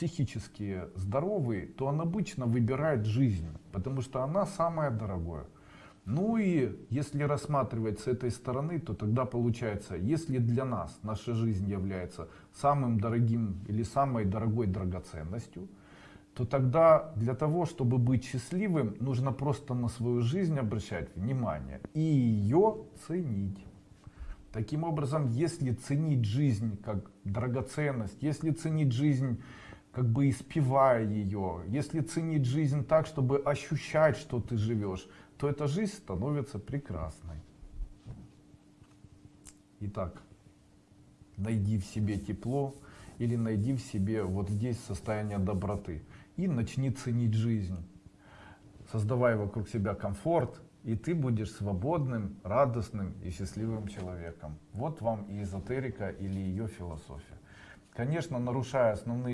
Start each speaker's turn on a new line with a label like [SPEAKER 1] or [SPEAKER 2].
[SPEAKER 1] психически здоровый, то он обычно выбирает жизнь, потому что она самая дорогая. Ну и если рассматривать с этой стороны, то тогда получается, если для нас наша жизнь является самым дорогим или самой дорогой драгоценностью, то тогда для того, чтобы быть счастливым, нужно просто на свою жизнь обращать внимание и ее ценить. Таким образом, если ценить жизнь как драгоценность, если ценить жизнь как бы испевая ее, если ценить жизнь так, чтобы ощущать, что ты живешь, то эта жизнь становится прекрасной. Итак, найди в себе тепло или найди в себе вот здесь состояние доброты и начни ценить жизнь. Создавай вокруг себя комфорт, и ты будешь свободным, радостным и счастливым человеком. Вот вам и эзотерика или ее философия. Конечно, нарушая основные